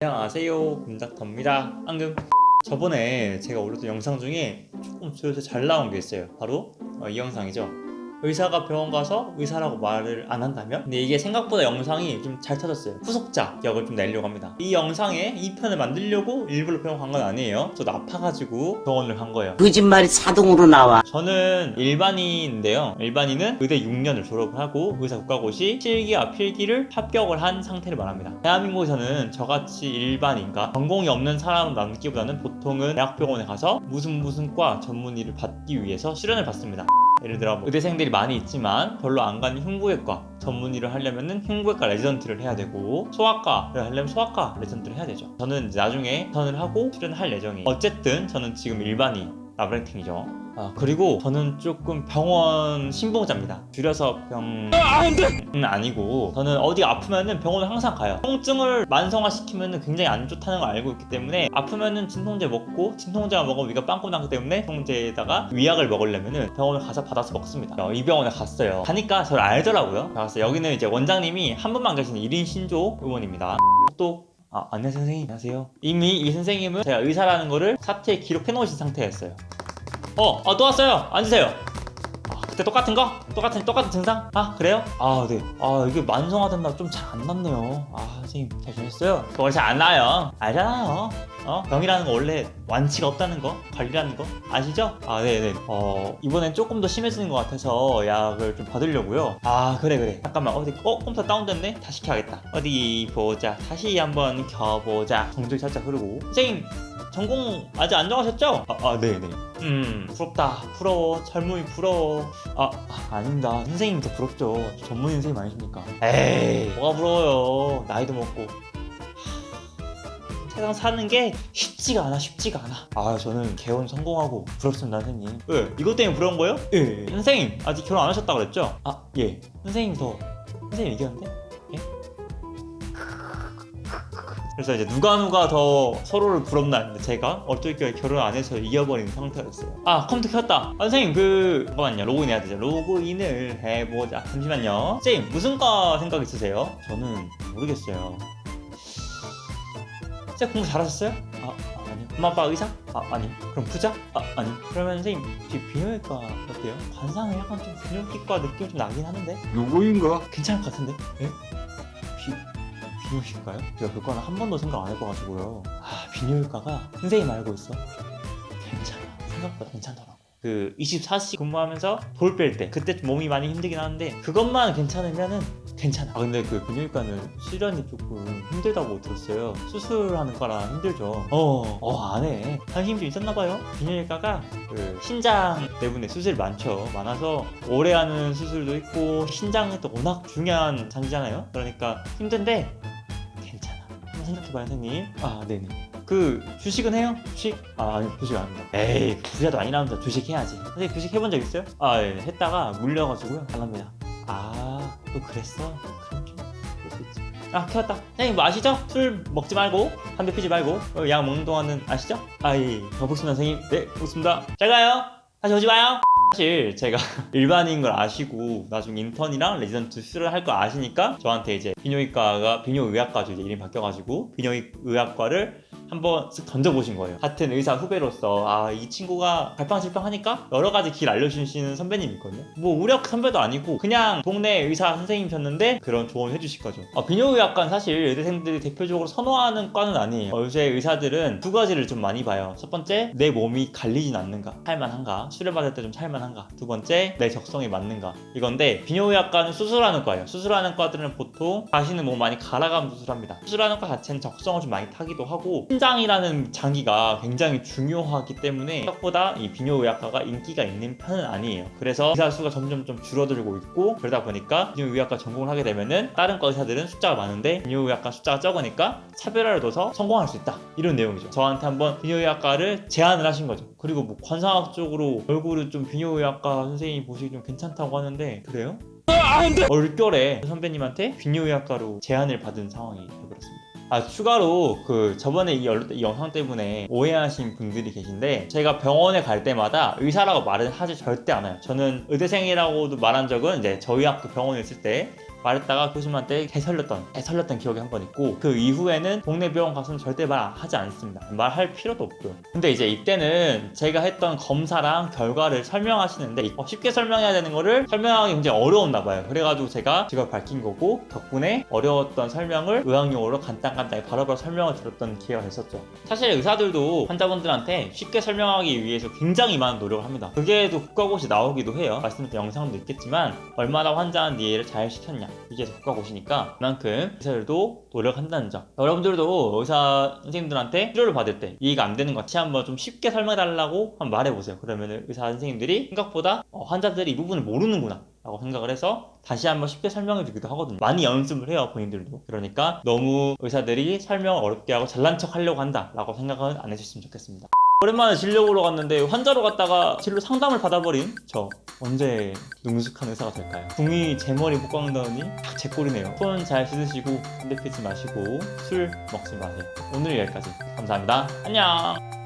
안녕하세요 금닥터입니다. 앙금 저번에 제가 올렸던 영상 중에 조금 조회수 잘 나온 게 있어요. 바로 어, 이 영상이죠 의사가 병원 가서 의사라고 말을 안 한다면? 근데 이게 생각보다 영상이 좀 잘 터졌어요 후속작 역을 좀 내려고 합니다 이 영상에 2편을 만들려고 일부러 병원 간 건 아니에요 저도 아파가지고 병원을 간 거예요 거짓말이 자동으로 나와. 저는 일반인인데요. 일반인은 의대 6년을 졸업을 하고 의사 국가고시 실기와 필기를 합격을 한 상태를 말합니다. 대한민국에서는 저같이 일반인과 전공이 없는 사람을 남기보다는 보통은 대학병원에 가서 무슨 무슨 과 전문의를 받기 위해서 수련을 받습니다. 예를 들어 뭐 의대생들이 많이 있지만 별로 안 가는 흉부외과 전문의를 하려면 은 흉부외과 레지던트를 해야 되고 소아과를 하려면 소아과 레지던트를 해야 되죠. 저는 나중에 선을 하고 수련을 할 예정이에요. 어쨌든 저는 지금 일반의 나부랭이죠. 아, 그리고 저는 조금 병원 신봉자입니다. 줄여서 병... 은 아니고 저는 어디 아프면은 병원을 항상 가요. 통증을 만성화시키면은 굉장히 안 좋다는 걸 알고 있기 때문에 아프면은 진통제 먹고 진통제만 먹으면 위가 빵꾸 나기 때문에 진통제에다가 위약을 먹으려면은 병원을 가서 받아서 먹습니다. 어, 이 병원에 갔어요. 가니까 저를 알더라고요. 그래서 여기는 이제 원장님이 한 분만 계시는 1인 진료 의원입니다. 또 아, 안녕하세요 선생님 안녕하세요 이미 이 선생님은 제가 의사라는 거를 사태에 기록해 놓으신 상태였어요 어, 아, 또 왔어요. 앉으세요. 아, 그때 똑같은 거? 똑같은 똑같은 증상? 아, 그래요? 아, 네. 아, 이게 만성화 된다 좀 잘안 낫네요. 아, 선생님 잘 지냈어요? 원래 잘안 나요. 알잖아요. 어? 병이라는 거 원래 완치가 없다는 거, 관리라는 거 아시죠? 아, 네, 네. 어, 이번엔 조금 더 심해지는 것 같아서 약을 좀 받으려고요. 아, 그래, 그래. 잠깐만, 어디, 어, 컴퓨터 다운됐네? 다시 켜야겠다. 어디 보자. 다시 한번 켜보자. 정적이 살짝 흐르고. 선생님, 전공 아직 안 정하셨죠? 아, 아 네네. 음, 부럽다. 부러워. 젊음이 부러워. 아, 아, 아닙니다. 선생님 더 부럽죠. 저 전문의 선생님 아니십니까? 에이, 뭐가 부러워요. 나이도 먹고. 하, 세상 사는 게 쉽지가 않아, 쉽지가 않아. 아, 저는 개원 성공하고 부럽습니다, 선생님. 왜? 이것 때문에 부러운 거예요? 예. 선생님, 아직 결혼 안 하셨다고 그랬죠? 아, 예. 선생님 더, 선생님 얘기하는데? 그래서 이제 누가 누가 더 서로를 부럽나 했는데 제가 어떻게 결혼 안 해서 이겨버린 상태였어요 아 컴퓨터 켰다 아, 선생님 그 잠깐만요 로그인 해야 되죠 로그인을 해보자 잠시만요 선생님 무슨 과 생각 있으세요? 저는 모르겠어요 선생님 공부 잘하셨어요? 아 아니요 엄마 아빠 의사? 아 아니 그럼 부자? 아 아니 그러면 선생님 비뇨기과 어때요? 관상은 약간 좀 비뇨기과 느낌 좀 나긴 하는데 누구인가? 괜찮을 것 같은데? 예? 비... 비뇨기과요? 제가 그거는 한 번도 생각 안 해봐가지고요. 아 비뇨기과가 선생님 알고 있어? 괜찮아. 생각보다 괜찮더라고. 그 24시 근무하면서 돌 뺄 때 그때 좀 몸이 많이 힘들긴 하는데 그것만 괜찮으면은 괜찮아. 아 근데 그 비뇨기과는 수련이 조금 힘들다고 들었어요. 수술하는 거라 힘들죠. 어어 안해. 관심 좀 있었나봐요. 비뇨기과가 그 신장 때문에 수술이 많죠. 많아서 오래 하는 수술도 있고 신장이 또 워낙 중요한 장기잖아요. 그러니까 힘든데 생각해봐요 선생님. 아 네네. 그 주식은 해요? 주식? 아 아니 주식 안 합니다. 에이 부자도 아니라면서 주식 해야지. 선생님 주식 해본 적 있어요? 아 예, 했다가 물려가지고요. 안 합니다. 아또 그랬어? 그럼 좀 그럴 수 있지. 아 켜왔다. 선생님 뭐 아시죠? 술 먹지 말고 담배 피지 말고 어, 약 먹는 동안은 아시죠? 아예 가보겠습니다 선생님. 네 가보겠습니다. 잘 가요 다시 오지 마요. 사실 제가 일반의인 걸 아시고 나중에 인턴이랑 레지던트 수련을 할거 아시니까 저한테 이제 비뇨기과가 비뇨의학과죠. 이제 이름 바뀌어가지고 비뇨의학과를 한번 쓱 던져보신 거예요. 같은 의사 후배로서 아 이 친구가 갈팡질팡하니까 여러 가지 길 알려주시는 선배님이 있거든요. 뭐 우력 선배도 아니고 그냥 동네 의사 선생님이셨는데 그런 조언을 해주실 거죠. 아, 비뇨의학과는 사실 의대생들이 대표적으로 선호하는 과는 아니에요. 요새 의사들은 두 가지를 좀 많이 봐요. 첫 번째 내 몸이 갈리진 않는가? 살만한가? 수련받을 때 좀 살만한가? 두 번째 내 적성에 맞는가? 이건데 비뇨의학과는 수술하는 과예요. 수술하는 과들은 보통 가시는 몸 많이 갈아가면 수술합니다. 수술하는 과 자체는 적성을 좀 많이 타기도 하고 신장이라는 장기가 굉장히 중요하기 때문에 생각보다 이 비뇨의학과가 인기가 있는 편은 아니에요. 그래서 의사 수가 점점 좀 줄어들고 있고 그러다 보니까 비뇨의학과 전공을 하게 되면은 다른 과 의사들은 숫자가 많은데 비뇨의학과 숫자가 적으니까 차별화를 둬서 성공할 수 있다. 이런 내용이죠. 저한테 한번 비뇨의학과를 제안을 하신 거죠. 그리고 뭐 관상학 쪽으로 얼굴을 좀 비뇨의학과 선생님이 보시기 좀 괜찮다고 하는데 그래요? 얼결에 선배님한테 비뇨의학과로 제안을 받은 상황이 되어버렸습니다 아 추가로 그 저번에 이, 영상 때문에 오해하신 분들이 계신데 제가 병원에 갈 때마다 의사라고 말은 하지 절대 않아요. 저는 의대생이라고도 말한 적은 이제 저희 학교 병원에 있을 때 말했다가 교수님한테 개설렸던 개설렸던 기억이 한 번 있고 그 이후에는 동네 병원 가서는 절대 말하지 않습니다. 말할 필요도 없고요. 근데 이제 이때는 제가 했던 검사랑 결과를 설명하시는데 어, 쉽게 설명해야 되는 거를 설명하기 굉장히 어려웠나 봐요. 그래가지고 제가 직업을 밝힌 거고 덕분에 어려웠던 설명을 의학용어로 간단간단히 바로바로 설명을 드렸던 기회가 됐었죠. 사실 의사들도 환자분들한테 쉽게 설명하기 위해서 굉장히 많은 노력을 합니다. 그게도 국가고시 나오기도 해요. 말씀드린 영상도 있겠지만 얼마나 환자한테 이해를 잘 시켰냐 이게 국가고시니까 그만큼 의사들도 노력한다는 점. 여러분들도 의사 선생님들한테 치료를 받을 때 이해가 안 되는 것 같이 한번 좀 쉽게 설명해달라고 한번 말해보세요. 그러면 의사 선생님들이 생각보다 어, 환자들이 이 부분을 모르는구나 라고 생각을 해서 다시 한번 쉽게 설명해 주기도 하거든요. 많이 연습을 해요 본인들도. 그러니까 너무 의사들이 설명을 어렵게 하고 잘난 척 하려고 한다 라고 생각은 안 해주셨으면 좋겠습니다 오랜만에 진료 보러 갔는데 환자로 갔다가 진료 상담을 받아버린 저 언제 능숙한 의사가 될까요? 궁이 제 머리 못 깎는다더니 제 꼴이네요. 손 잘 씻으시고 담배 피지 마시고 술 먹지 마세요. 오늘 여기까지. 감사합니다. 안녕